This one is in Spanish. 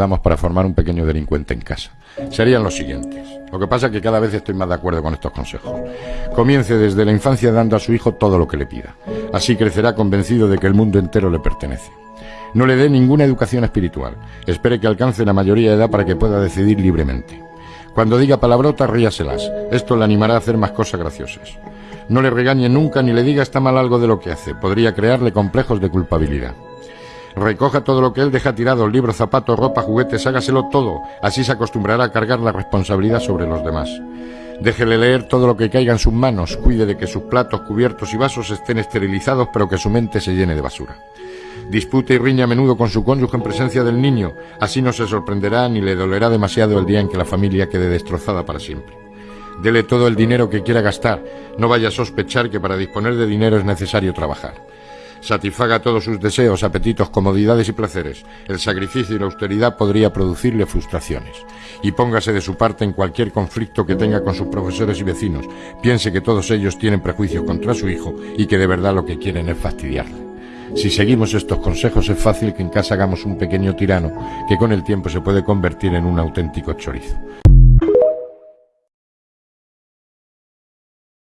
damos para formar un pequeño delincuente en casa. Serían los siguientes. Lo que pasa es que cada vez estoy más de acuerdo con estos consejos. Comience desde la infancia dando a su hijo todo lo que le pida. Así crecerá convencido de que el mundo entero le pertenece. No le dé ninguna educación espiritual. Espere que alcance la mayoría de edad para que pueda decidir libremente. Cuando diga palabrotas, ríaselas. Esto le animará a hacer más cosas graciosas. No le regañe nunca ni le diga está mal algo de lo que hace. Podría crearle complejos de culpabilidad. Recoja todo lo que él deja tirado, libros, zapatos, ropa, juguetes, hágaselo todo. Así se acostumbrará a cargar la responsabilidad sobre los demás. Déjele leer todo lo que caiga en sus manos, cuide de que sus platos, cubiertos y vasos estén esterilizados, pero que su mente se llene de basura. Dispute y riña a menudo con su cónyuge en presencia del niño, así no se sorprenderá ni le dolerá demasiado el día en que la familia quede destrozada para siempre. Dele todo el dinero que quiera gastar, no vaya a sospechar que para disponer de dinero es necesario trabajar satisfaga todos sus deseos, apetitos, comodidades y placeres. El sacrificio y la austeridad podría producirle frustraciones. Y póngase de su parte en cualquier conflicto que tenga con sus profesores y vecinos. Piense que todos ellos tienen prejuicio contra su hijo y que de verdad lo que quieren es fastidiarle. Si seguimos estos consejos es fácil que en casa hagamos un pequeño tirano que con el tiempo se puede convertir en un auténtico chorizo.